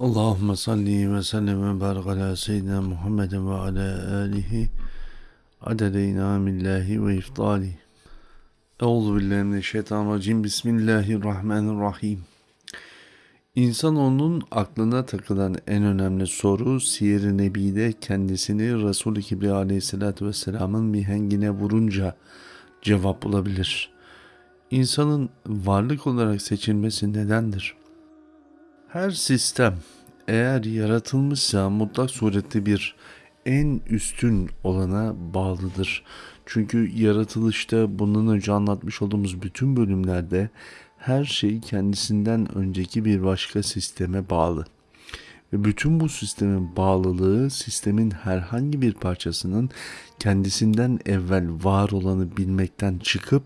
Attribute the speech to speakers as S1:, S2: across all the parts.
S1: Allahümme salli ve sellem ve barik ala seyyidina Muhammedin ve ala alihi adede inamillahi ve iftali. Euzu billahi mineşşeytanirracim. Bismillahirrahmanirrahim. İnsanoğlunun aklına takılan en önemli soru Siyer-i Nebi'de kendisini Resul-i Kibriya aleyhissalatü vesselamın mihengine vurunca cevap bulabilir. İnsanın varlık olarak seçilmesi nedendir? Her sistem eğer yaratılmışsa mutlak surette bir en üstün olana bağlıdır. Çünkü yaratılışta bundan önce anlatmış olduğumuz bütün bölümlerde her şey kendisinden önceki bir başka sisteme bağlı. Ve bütün bu sistemin bağlılığı sistemin herhangi bir parçasının kendisinden evvel var olanı bilmekten çıkıp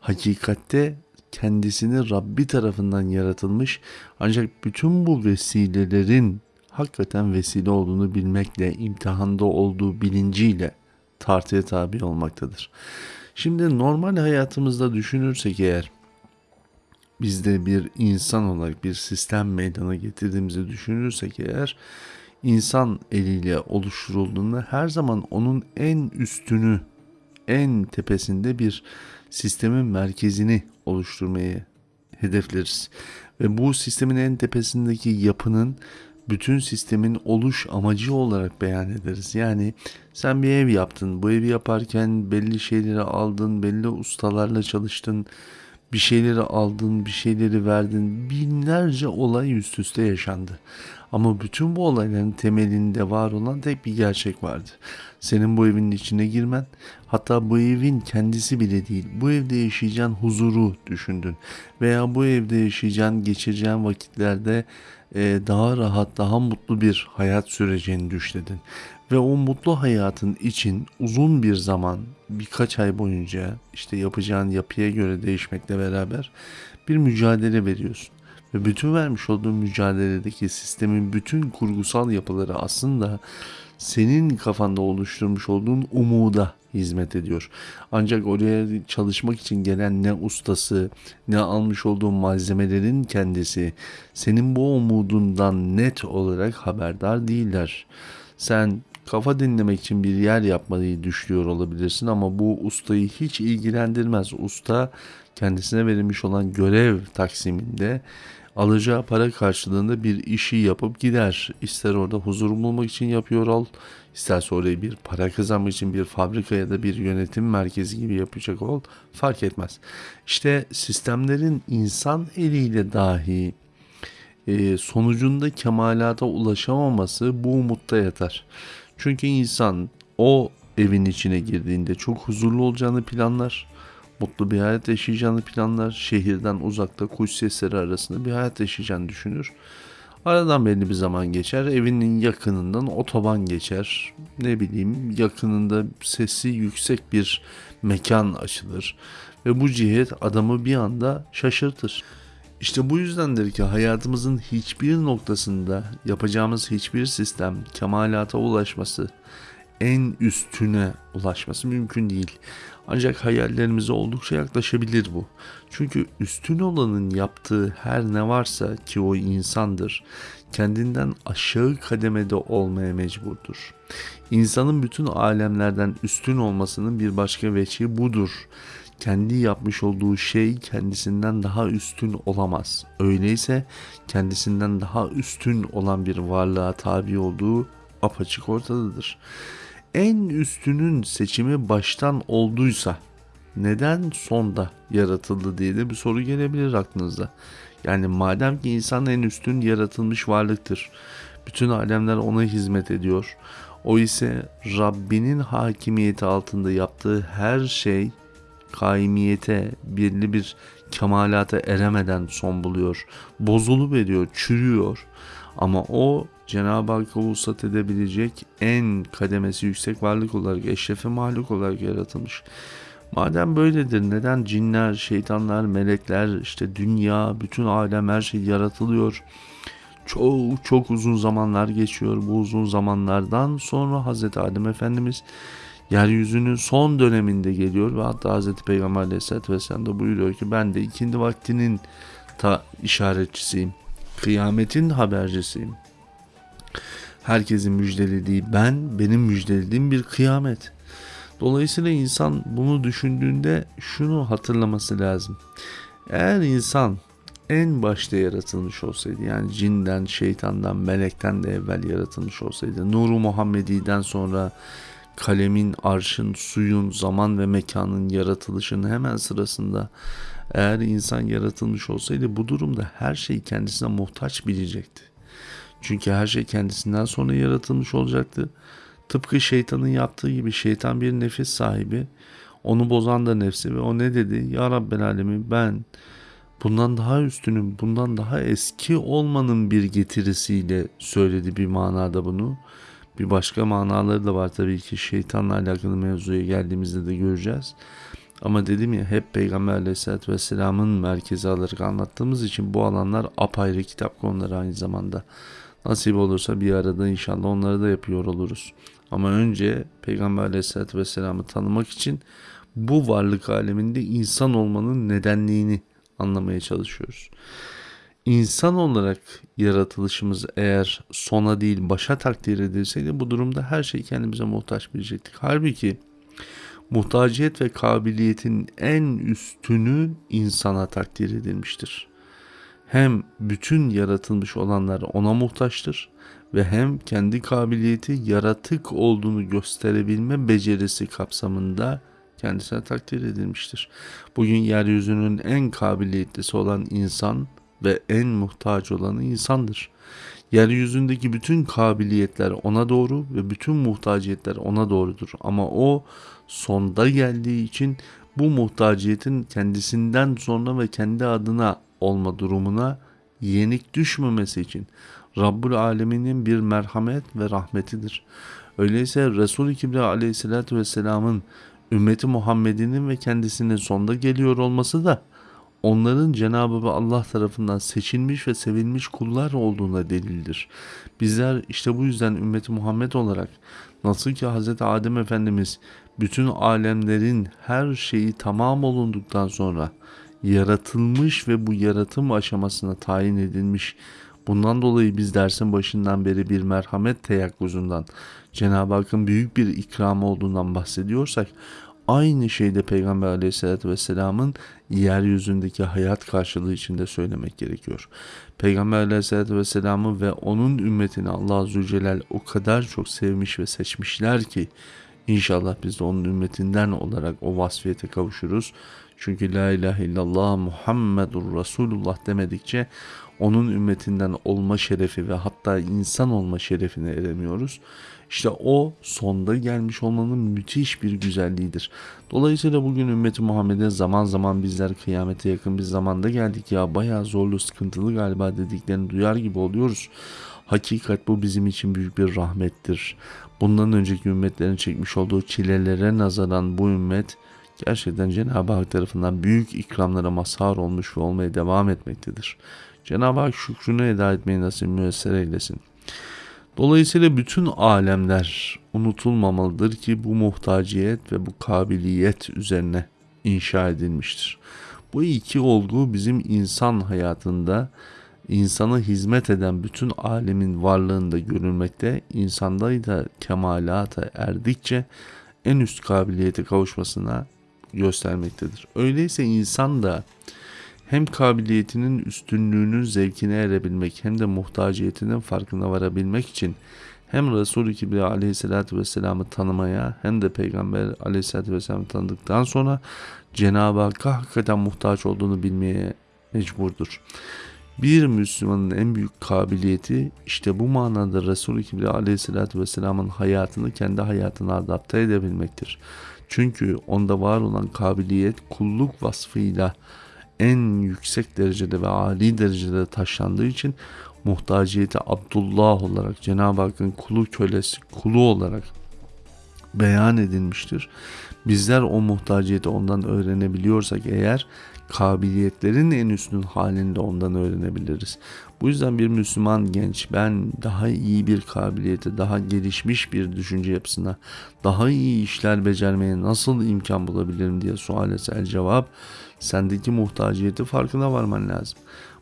S1: hakikatte kendisini Rabbi tarafından yaratılmış ancak bütün bu vesilelerin hakikaten vesile olduğunu bilmekle, imtihanda olduğu bilinciyle tartıya tabi olmaktadır. Şimdi normal hayatımızda düşünürsek eğer biz de bir insan olarak bir sistem meydana getirdiğimizi düşünürsek eğer insan eliyle oluşturulduğunda her zaman onun en üstünü en tepesinde bir sistemin merkezini oluşturmayı hedefleriz. Ve bu sistemin en tepesindeki yapının bütün sistemin oluş amacı olarak beyan ederiz. Yani sen bir ev yaptın. Bu evi yaparken belli şeyleri aldın, belli ustalarla çalıştın. Bir şeyleri aldın, bir şeyleri verdin. Binlerce olay üst üste yaşandı. Ama bütün bu olayların temelinde var olan tek bir gerçek vardı. Senin bu evin içine girmen, hatta bu evin kendisi bile değil, bu evde yaşayacağın huzuru düşündün. Veya bu evde yaşayacağın, geçireceğin vakitlerde e, daha rahat, daha mutlu bir hayat süreceğini düşledin. Ve o mutlu hayatın için uzun bir zaman, birkaç ay boyunca işte yapacağın yapıya göre değişmekle beraber bir mücadele veriyorsun. Ve bütün vermiş olduğun mücadeledeki sistemin bütün kurgusal yapıları aslında senin kafanda oluşturmuş olduğun umuda hizmet ediyor. Ancak oraya çalışmak için gelen ne ustası ne almış olduğun malzemelerin kendisi senin bu umudundan net olarak haberdar değiller. Sen kafa dinlemek için bir yer yapmayı düşünüyor olabilirsin ama bu ustayı hiç ilgilendirmez. Usta kendisine verilmiş olan görev taksiminde alacağı para karşılığında bir işi yapıp gider. İster orada huzur bulmak için yapıyor ol, isterse orayı bir para kazanmak için bir fabrika ya da bir yönetim merkezi gibi yapacak ol fark etmez. İşte sistemlerin insan eliyle dahi e, sonucunda kemalata ulaşamaması bu umutta yatar. Çünkü insan o evin içine girdiğinde çok huzurlu olacağını planlar mutlu bir hayat yaşayacağını planlar. Şehirden uzakta kuş sesleri arasında bir hayat yaşayacağını düşünür. Aradan belli bir zaman geçer. Evinin yakınından otoban geçer. Ne bileyim yakınında sesi yüksek bir mekan açılır. Ve bu cihet adamı bir anda şaşırtır. İşte bu yüzdendir ki hayatımızın hiçbir noktasında yapacağımız hiçbir sistem kemalata ulaşması, en üstüne ulaşması mümkün değil. Ancak hayallerimize oldukça yaklaşabilir bu. Çünkü üstün olanın yaptığı her ne varsa ki o insandır, kendinden aşağı kademede olmaya mecburdur. İnsanın bütün alemlerden üstün olmasının bir başka veçi budur. Kendi yapmış olduğu şey kendisinden daha üstün olamaz. Öyleyse kendisinden daha üstün olan bir varlığa tabi olduğu apaçık ortadadır en üstünün seçimi baştan olduysa neden sonda yaratıldı diye de bir soru gelebilir aklınıza. Yani madem ki insan en üstün yaratılmış varlıktır. Bütün alemler ona hizmet ediyor. O ise Rabbinin hakimiyeti altında yaptığı her şey kaimiyete, birli bir kemalata eremeden son buluyor. Bozulu veriyor, çürüyor. Ama o Cenab-ı Hakk'a vuslat edebilecek en kademesi yüksek varlık olarak, eşrefi mahluk olarak yaratılmış. Madem böyledir neden cinler, şeytanlar, melekler, işte dünya, bütün alem her şey yaratılıyor. Çok çok uzun zamanlar geçiyor. Bu uzun zamanlardan sonra Hazreti Adem Efendimiz yeryüzünün son döneminde geliyor ve hatta Hazreti Peygamber Aleyhisselatü Vesselam da buyuruyor ki ben de ikindi vaktinin ta işaretçisiyim. Kıyametin habercisiyim. Herkesin müjdelediği ben, benim müjdelediğim bir kıyamet. Dolayısıyla insan bunu düşündüğünde şunu hatırlaması lazım. Eğer insan en başta yaratılmış olsaydı yani cinden, şeytandan, melekten de evvel yaratılmış olsaydı Nuru Muhammedi'den sonra kalemin, arşın, suyun, zaman ve mekanın yaratılışının hemen sırasında eğer insan yaratılmış olsaydı bu durumda her şey kendisine muhtaç bilecekti. Çünkü her şey kendisinden sonra yaratılmış olacaktı. Tıpkı şeytanın yaptığı gibi şeytan bir nefis sahibi. Onu bozan da nefsi ve o ne dedi? Ya Rabbel Alemin ben bundan daha üstünüm, bundan daha eski olmanın bir getirisiyle söyledi bir manada bunu. Bir başka manaları da var tabii ki şeytanla alakalı mevzuya geldiğimizde de göreceğiz. Ama dedim ya hep Peygamber Aleyhisselatü Vesselam'ın merkezi alarak anlattığımız için bu alanlar apayrı kitap konuları aynı zamanda. Nasip olursa bir arada inşallah onları da yapıyor oluruz. Ama önce Peygamber Aleyhisselatü Vesselam'ı tanımak için bu varlık aleminde insan olmanın nedenliğini anlamaya çalışıyoruz. İnsan olarak yaratılışımız eğer sona değil başa takdir edilseydi bu durumda her şey kendimize muhtaç bilecektik. Halbuki muhtaciyet ve kabiliyetin en üstünü insana takdir edilmiştir. Hem bütün yaratılmış olanlar ona muhtaçtır ve hem kendi kabiliyeti yaratık olduğunu gösterebilme becerisi kapsamında kendisine takdir edilmiştir. Bugün yeryüzünün en kabiliyetlisi olan insan ve en muhtaç olanı insandır. Yeryüzündeki bütün kabiliyetler ona doğru ve bütün muhtaciyetler ona doğrudur. Ama o sonda geldiği için bu muhtaciyetin kendisinden sonra ve kendi adına olma durumuna yenik düşmemesi için Rabbul Alemin'in bir merhamet ve rahmetidir. Öyleyse Resul-i Kibriya aleyhissalatü vesselamın ümmeti Muhammed'inin ve kendisinin sonda geliyor olması da onların Cenab-ı Allah tarafından seçilmiş ve sevilmiş kullar olduğuna delildir. Bizler işte bu yüzden ümmeti Muhammed olarak nasıl ki Hz. Adem Efendimiz bütün alemlerin her şeyi tamam olunduktan sonra yaratılmış ve bu yaratım aşamasına tayin edilmiş. Bundan dolayı biz dersin başından beri bir merhamet teyakkuzundan, Cenab-ı Hakk'ın büyük bir ikramı olduğundan bahsediyorsak, aynı şeyde Peygamber aleyhissalatü vesselamın yeryüzündeki hayat karşılığı içinde söylemek gerekiyor. Peygamber aleyhissalatü vesselamı ve onun ümmetini Allah Azze o kadar çok sevmiş ve seçmişler ki inşallah biz de onun ümmetinden olarak o vasfiyete kavuşuruz. Çünkü la ilahe illallah Muhammedur Resulullah demedikçe onun ümmetinden olma şerefi ve hatta insan olma şerefine eremiyoruz. İşte o sonda gelmiş olmanın müthiş bir güzelliğidir. Dolayısıyla bugün ümmeti Muhammed'e zaman zaman bizler kıyamete yakın bir zamanda geldik ya bayağı zorlu sıkıntılı galiba dediklerini duyar gibi oluyoruz. Hakikat bu bizim için büyük bir rahmettir. Bundan önceki ümmetlerin çekmiş olduğu çilelere nazaran bu ümmet gerçekten Cenab-ı Hak tarafından büyük ikramlara mazhar olmuş ve olmaya devam etmektedir. Cenab-ı Hak şükrünü eda etmeyi nasip müesser eylesin. Dolayısıyla bütün alemler unutulmamalıdır ki bu muhtaciyet ve bu kabiliyet üzerine inşa edilmiştir. Bu iki olgu bizim insan hayatında insana hizmet eden bütün alemin varlığında görülmekte, insanda da kemalata erdikçe en üst kabiliyete kavuşmasına göstermektedir. Öyleyse insan da hem kabiliyetinin üstünlüğünün zevkine erebilmek hem de muhtaciyetinin farkına varabilmek için hem Resul-i Kibriya aleyhissalatü vesselam'ı tanımaya hem de Peygamber aleyhissalatü vesselam'ı tanıdıktan sonra Cenab-ı Hakk'a hakikaten muhtaç olduğunu bilmeye mecburdur. Bir Müslümanın en büyük kabiliyeti işte bu manada Resul-i Kibriya aleyhissalatü vesselamın hayatını kendi hayatına adapte edebilmektir. Çünkü onda var olan kabiliyet kulluk vasfıyla en yüksek derecede ve âli derecede taşlandığı için muhtaciyeti Abdullah olarak Cenab-ı Hakk'ın kulu kölesi kulu olarak beyan edilmiştir. Bizler o muhtaciyeti ondan öğrenebiliyorsak eğer kabiliyetlerin en üstün halinde ondan öğrenebiliriz. Bu yüzden bir Müslüman genç ben daha iyi bir kabiliyete, daha gelişmiş bir düşünce yapısına, daha iyi işler becermeye nasıl imkan bulabilirim diye sual etse cevap sendeki muhtaciyeti farkına varman lazım.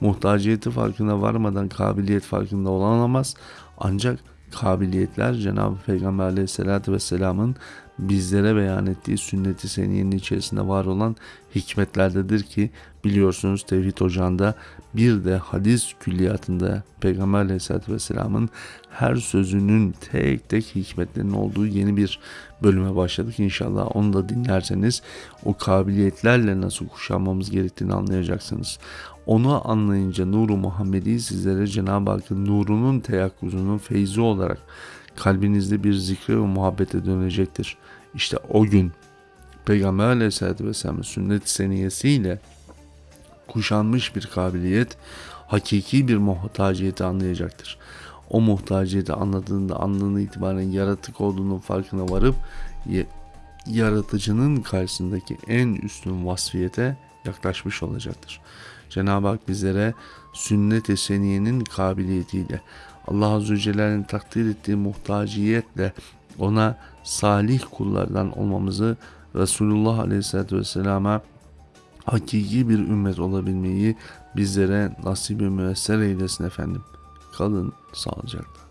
S1: Muhtaciyeti farkına varmadan kabiliyet farkında olamaz. Ancak kabiliyetler Cenab-ı Peygamber aleyhissalatü vesselamın bizlere beyan ettiği sünnet-i seniyenin içerisinde var olan hikmetlerdedir ki biliyorsunuz Tevhid Ocağı'nda bir de hadis külliyatında Peygamber aleyhissalatü vesselamın her sözünün tek tek hikmetlerinin olduğu yeni bir bölüme başladık. İnşallah onu da dinlerseniz o kabiliyetlerle nasıl kuşanmamız gerektiğini anlayacaksınız. Onu anlayınca Nuru Muhammedi sizlere Cenab-ı Hakk'ın nurunun teyakkuzunun feyzi olarak kalbinizde bir zikre ve muhabbete dönecektir. İşte o gün Peygamber Aleyhisselatü Vesselam'ın sünnet seniyesiyle kuşanmış bir kabiliyet hakiki bir muhtaciyeti anlayacaktır. O muhtaciyeti anladığında andan itibaren yaratık olduğunun farkına varıp yaratıcının karşısındaki en üstün vasfiyete yaklaşmış olacaktır. Cenab-ı Hak bizlere sünnet-i seniyenin kabiliyetiyle Allah Azze ve Celle'nin takdir ettiği muhtaciyetle ona salih kullardan olmamızı Resulullah Aleyhisselatü Vesselam'a hakiki bir ümmet olabilmeyi bizlere nasip-i müesser eylesin efendim. Kalın sağlıcakla.